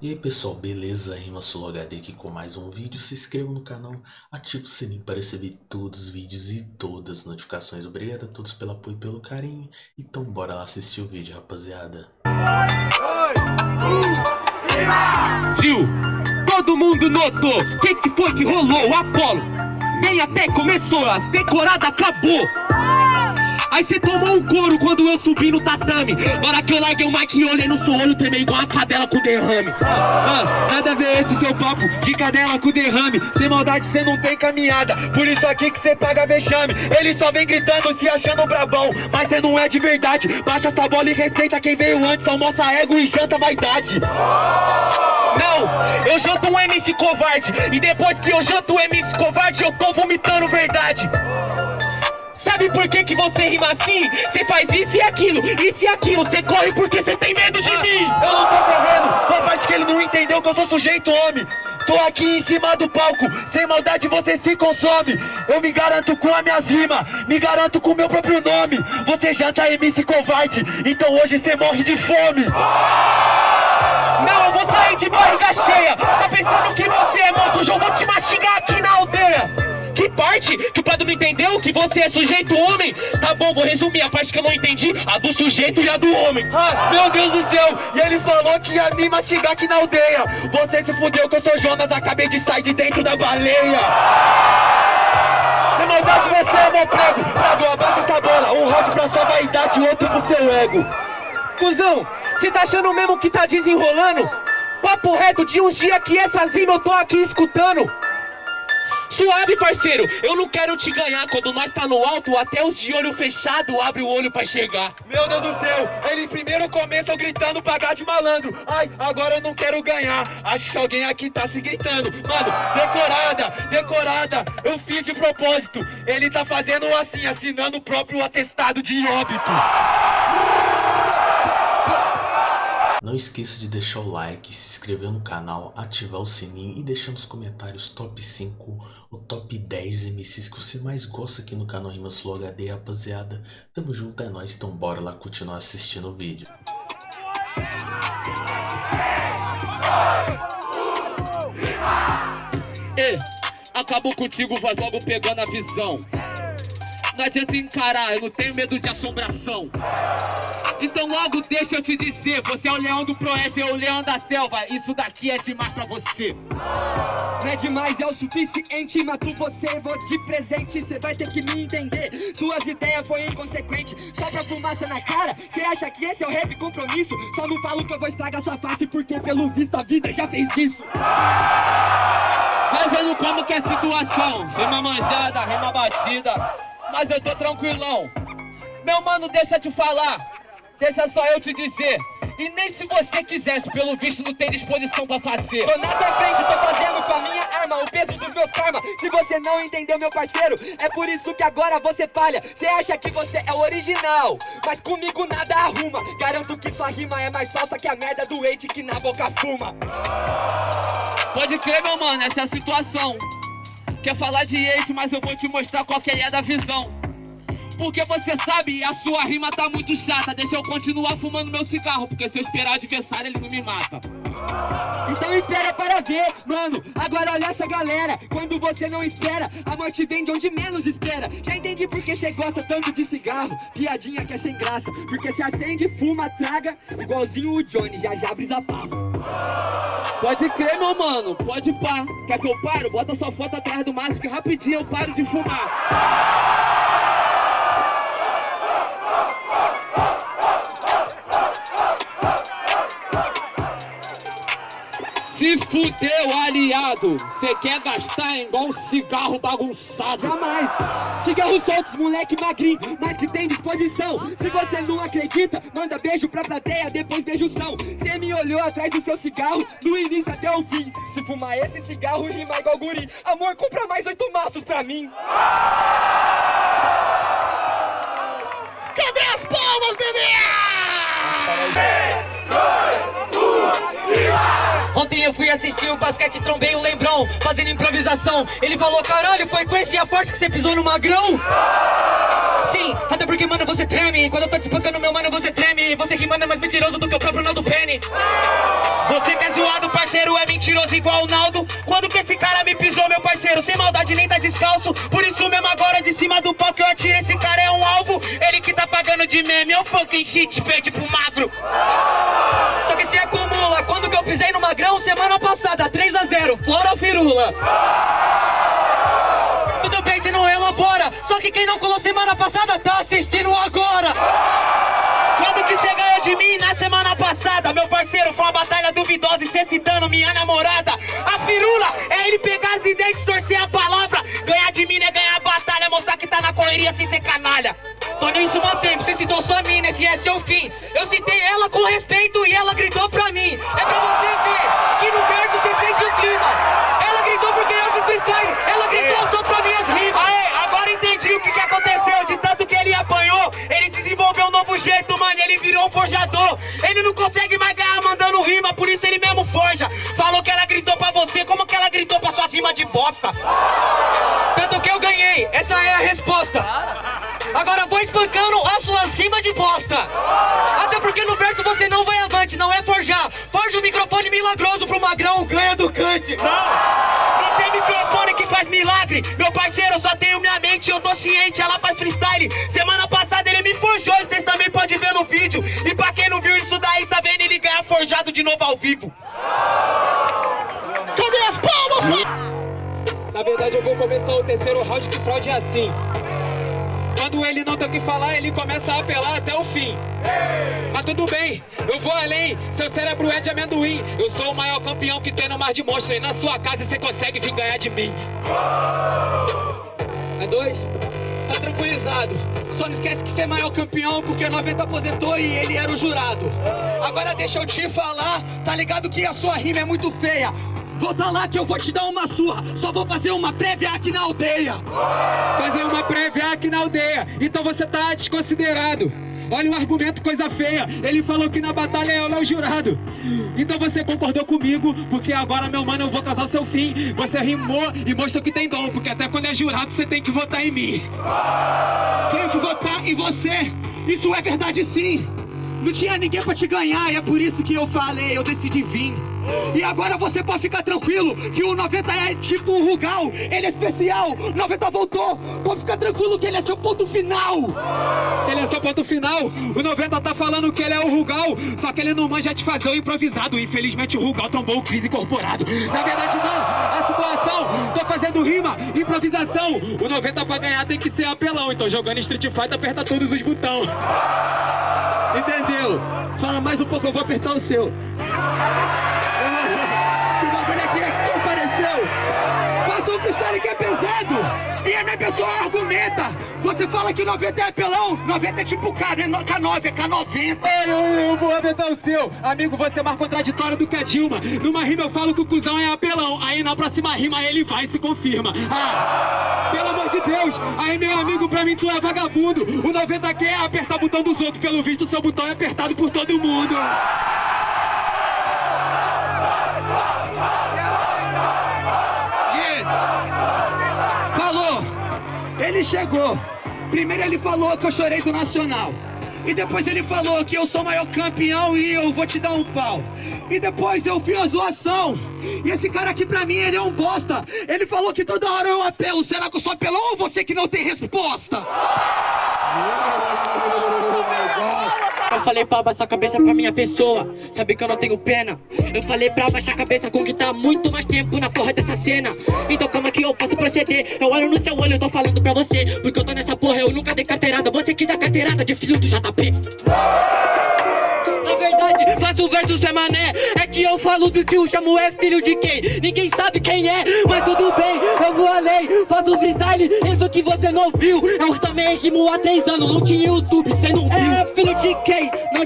E aí pessoal, beleza? Rima Solo HD aqui com mais um vídeo. Se inscreva no canal, ative o sininho para receber todos os vídeos e todas as notificações. Obrigado a todos pelo apoio e pelo carinho. Então bora lá assistir o vídeo, rapaziada. Gil, todo mundo notou que, que foi que rolou, Apolo Nem até começou, as decoradas acabou Aí cê tomou um couro quando eu subi no tatame. Hora que eu larguei o mic e olhei no seu olho Tremei igual uma cadela com derrame. Ah, Nada a ver esse seu papo de cadela com derrame. Sem maldade cê não tem caminhada Por isso aqui que cê paga vexame. Ele só vem gritando se achando brabão Mas cê não é de verdade. Baixa essa bola e respeita quem veio antes Almoça ego e janta vaidade. Não, eu janto um MC covarde E depois que eu janto um MC covarde Eu tô vomitando verdade Sabe por que que você rima assim? Você faz isso e aquilo, isso e aquilo. Você corre porque você tem medo de mim. Eu não tô correndo, foi a parte que ele não entendeu que eu sou sujeito homem. Tô aqui em cima do palco, sem maldade você se consome. Eu me garanto com as minhas rimas, me garanto com o meu próprio nome. Você janta MC covarde, então hoje você morre de fome. Não, eu vou sair de barriga cheia. Tá pensando que você é monstro, hoje eu vou te mastigar aqui na aldeia que parte? Que o Prado não entendeu? Que você é sujeito homem? Tá bom, vou resumir a parte que eu não entendi. A do sujeito e a do homem. Ah, meu Deus do céu! E ele falou que ia me mastigar aqui na aldeia. Você se fudeu que eu sou Jonas Acabei de sair de dentro da baleia. Sem maldade você é meu prego. Prado, abaixa essa bola. Um round pra sua vaidade e outro pro seu ego. Cusão, cê tá achando mesmo que tá desenrolando? Papo reto de uns dias que essas rimas eu tô aqui escutando Suave, parceiro, eu não quero te ganhar. Quando nós tá no alto, até os de olho fechado Abre o olho pra chegar. Meu Deus do céu, ele primeiro começou gritando Pagar de malandro, ai, agora eu não quero ganhar. Acho que alguém aqui tá se gritando. Mano, decorada, decorada. Eu fiz de propósito. Ele tá fazendo assim, assinando o próprio atestado de óbito não esqueça de deixar o like, se inscrever no canal, ativar o sininho e deixar nos comentários top 5 ou top 10 MCs que você mais gosta aqui no canal Rimas Flow HD, rapaziada. Tamo junto, é nóis, então bora lá continuar assistindo o vídeo. Ei, acabou contigo, vai logo pegando a visão. Não adianta encarar, eu não tenho medo de assombração. Então logo deixa eu te dizer, você é o leão do proeste, eu o leão da selva. Isso daqui é demais pra você. Não é demais, é o suficiente, mato você, vou de presente, cê vai ter que me entender. Suas ideias foi inconsequente, só pra fumaça na cara. Cê acha que esse é o rap compromisso? Só não falo que eu vou estragar sua face, porque pelo visto a vida já fez isso. Vai vendo como que é a situação, rima manjada, rima batida mas eu tô tranquilão. Meu mano, deixa te falar, deixa só eu te dizer. E nem se você quisesse, pelo visto não tem disposição pra fazer. Tô na tua frente, tô fazendo com a minha arma O peso dos meus karma. Se você não entendeu, meu parceiro É por isso que agora você falha. Você acha que você é o original Mas comigo nada arruma. Garanto que sua rima é mais falsa que a merda do hate que na boca fuma. Pode crer, meu mano, essa é a situação Quer falar de hate, mas eu vou te mostrar qual que é da visão porque você sabe, a sua rima tá muito chata. Deixa eu continuar fumando meu cigarro Porque se eu esperar adversário, ele não me mata. Então espera para ver, mano. Agora olha essa galera. Quando você não espera, a morte vem de onde menos espera. Já entendi porque você gosta tanto de cigarro. Piadinha que é sem graça. Porque se acende, fuma, traga. Igualzinho o Johnny, já já brisa papo Pode crer, meu mano, pode pá. Quer que eu paro? Bota sua foto atrás do maço Que rapidinho eu paro de fumar Se fudeu, aliado! Cê quer gastar igual um cigarro bagunçado? Jamais! Cigarros soltos, moleque magrinho, mas que tem disposição. Se você não acredita, manda beijo pra plateia, depois beijo são. Cê me olhou atrás do seu cigarro, do início até o fim. Se fumar esse cigarro, rima igual guri. Amor, compra mais oito maços pra mim. Cadê as palmas, bebê? Eu fui assistir o basquete, trombei o Lembrão Fazendo improvisação. Ele falou, caralho, foi com esse a forte que você pisou no magrão? Sim, até porque, mano, você treme. Quando eu tô te espancando, meu mano, você treme. Você que manda é mais mentiroso do que o próprio Naldo Penny. Você que é zoado, parceiro, é mentiroso igual o Naldo. Quando que esse cara me pisou, meu parceiro? Sem maldade nem tá descalço. Por isso mesmo agora, de cima do que eu atiro. Esse cara é um alvo, ele que tá pagando de meme. Eu fucking shit, perde pro magro. Só que se que eu pisei no magrão, semana passada 3 a 0, fora firula. Tudo bem se não elabora Só que quem não colou semana passada tá assistindo agora. Quando que você ganhou de mim na semana passada? Meu parceiro, foi uma batalha duvidosa e cê citando minha namorada. A firula é ele pegar as ideias, distorcer a palavra. Ganhar de mim é ganhar a batalha, mostrar que tá na correria sem ser canalha Tô nisso há tempo, você citou sua mina, esse é seu fim. Eu citei ela com respeito e ela gritou pra mim. É pra você ver que no verso você sente o clima. Ela gritou porque eu fiz freestyle Ela gritou só pra minhas rimas. Aê, agora entendi o que que aconteceu De tanto que ele apanhou Ele desenvolveu um novo jeito, mano Ele virou um forjador. Ele não consegue mais ganhar mandando rima Por isso ele mesmo forja. Falou que ela gritou pra você Como que ela gritou pra suas rimas de bosta? Tanto que eu ganhei Essa é a resposta milagroso pro magrão, ganha do cante Não, não tem microfone que faz milagre. Meu parceiro, eu só tenho minha mente, eu tô ciente Ela faz freestyle, semana passada ele me forjou E vocês também podem ver no vídeo. E pra quem não viu isso daí, tá vendo ele ganhar forjado de novo ao vivo. Cadê as palmas? Na verdade eu vou começar o terceiro round que fraude é assim quando ele não tem o que falar, ele começa a apelar até o fim. Mas tudo bem, eu vou além, seu cérebro é de amendoim. Eu sou o maior campeão que tem no mar de monstro e na sua casa você consegue vir ganhar de mim. É dois? Tá tranquilizado. Só não esquece que você é maior campeão porque 90 aposentou e ele era o jurado. Agora deixa eu te falar, tá ligado que a sua rima é muito feia. Volta lá que eu vou te dar uma surra. Só vou fazer uma prévia aqui na aldeia. Fazer uma prévia aqui na aldeia. Então você tá desconsiderado. Olha o argumento, coisa feia. Ele falou que na batalha eu é o jurado. Então você concordou comigo Porque agora, meu mano, eu vou casar o seu fim. Você rimou e mostrou que tem dom Porque até quando é jurado, você tem que votar em mim. Tenho que votar em você. Isso é verdade sim. Não tinha ninguém pra te ganhar E é por isso que eu falei, eu decidi vir e agora você pode ficar tranquilo que o 90 é tipo um Rugal, ele é especial, 90 voltou, pode ficar tranquilo que ele é seu ponto final. Ele é seu ponto final, o 90 tá falando que ele é o Rugal, só que ele não manja de fazer o improvisado, infelizmente o Rugal trombou o crise incorporado. Na verdade não, a situação, tô fazendo rima, improvisação, o 90 pra ganhar tem que ser apelão, então jogando Street Fighter aperta todos os botões. Entendeu? Fala mais um pouco, eu vou apertar o seu. O bagulho aqui é que compareceu. Passou um freestyle que é pesado. E a minha pessoa argumenta. Você fala que 90 é apelão. 90 é tipo K, não é K9, é K90. Eu, eu vou apertar o seu. Amigo, você é mais contraditório do que a Dilma. Numa rima eu falo que o cuzão é apelão. Aí na próxima rima ele vai e se confirma. Ah, pelo amor de Deus. Aí meu amigo, pra mim tu é vagabundo. O 90 quer apertar o botão dos outros. Pelo visto, seu botão é apertado por todo mundo. Falou! Ele chegou. Primeiro ele falou que eu chorei do Nacional. E depois ele falou que eu sou o maior campeão e eu vou te dar um pau. E depois eu fiz a zoação. E esse cara aqui pra mim, ele é um bosta. Ele falou que toda hora eu apelo. Será que eu sou apelão ou você que não tem resposta? Falei pra abaixar a cabeça pra minha pessoa. Sabe que eu não tenho pena? Eu falei pra abaixar a cabeça com que tá muito mais tempo na porra dessa cena. Então é que eu posso proceder? Eu olho no seu olho, eu tô falando pra você. Porque eu tô nessa porra, eu nunca dei carteirada. Você que dá carteirada de filho do JP na verdade, faço verso sem mané. É que eu falo do tio, chamo é filho de quem? Ninguém sabe quem é, mas tudo bem Eu vou além, faço freestyle Isso que você não viu. Eu também rimo há três anos, não tinha YouTube, cê não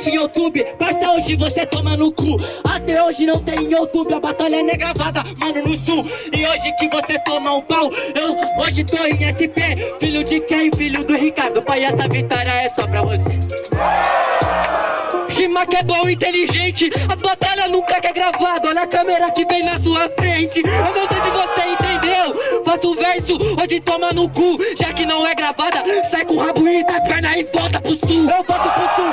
tinha YouTube Parça, hoje você toma no cu. Até hoje não tem YouTube A batalha não é gravada, mano, no sul. E hoje que você toma um pau Eu hoje tô em SP Filho de quem? Filho do Ricardo. Pai, essa vitória é só pra você. Rima que é bom inteligente. As batalhas nunca que é gravado. Olha a câmera que vem na sua frente. Eu não sei se você entendeu. Faço verso, hoje toma no cu. Já que não é gravada, sai com o rabo e das pernas e volta pro sul. Eu volto pro sul,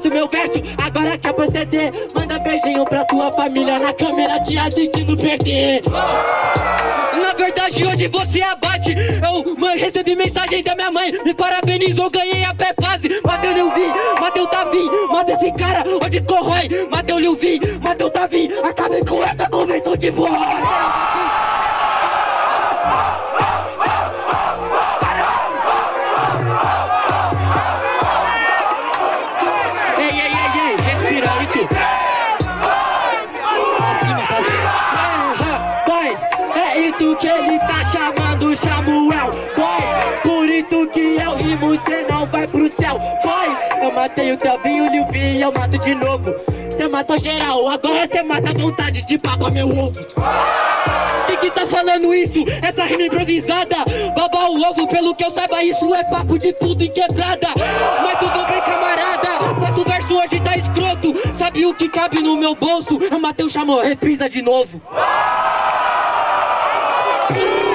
que faço meu verso. Agora quer proceder Manda beijinho pra tua família Na câmera te assistindo perder. Na verdade hoje você abate. Eu mãe, recebi mensagem da minha mãe. Me parabenizou, ganhei a pré-fase. Mateu Lilvin, Mateu Tavim Mata esse cara, onde corrói. Mateu Lilvin, Mateu Tavim Acabei com essa convenção de voz que ele tá chamando Samuel. Boy, por isso que eu rimo Cê não vai pro céu. Boy, eu matei o Telvinho, o Lilvin e eu mato de novo. Cê matou geral, agora cê mata a vontade de papa meu ovo. Quem que tá falando isso? Essa rima improvisada. Baba o ovo, pelo que eu saiba isso é papo de puto em quebrada. Mas tudo bem camarada Nosso verso hoje tá escroto. Sabe o que cabe no meu bolso? Eu matei o chamou, reprisa de novo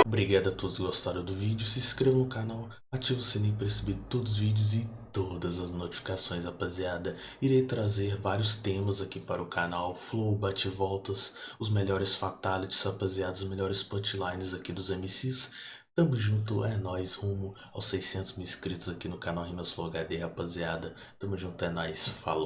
Obrigado a todos que gostaram do vídeo, se inscreva no canal, ative o sininho para receber todos os vídeos e todas as notificações, rapaziada. Irei trazer vários temas aqui para o canal, flow, bate-voltas, os melhores fatalities, rapaziada, os melhores punchlines aqui dos MCs. Tamo junto, é nóis, rumo aos 600 mil inscritos aqui no canal Rimas Flow HD, rapaziada. Tamo junto, é nóis, falou.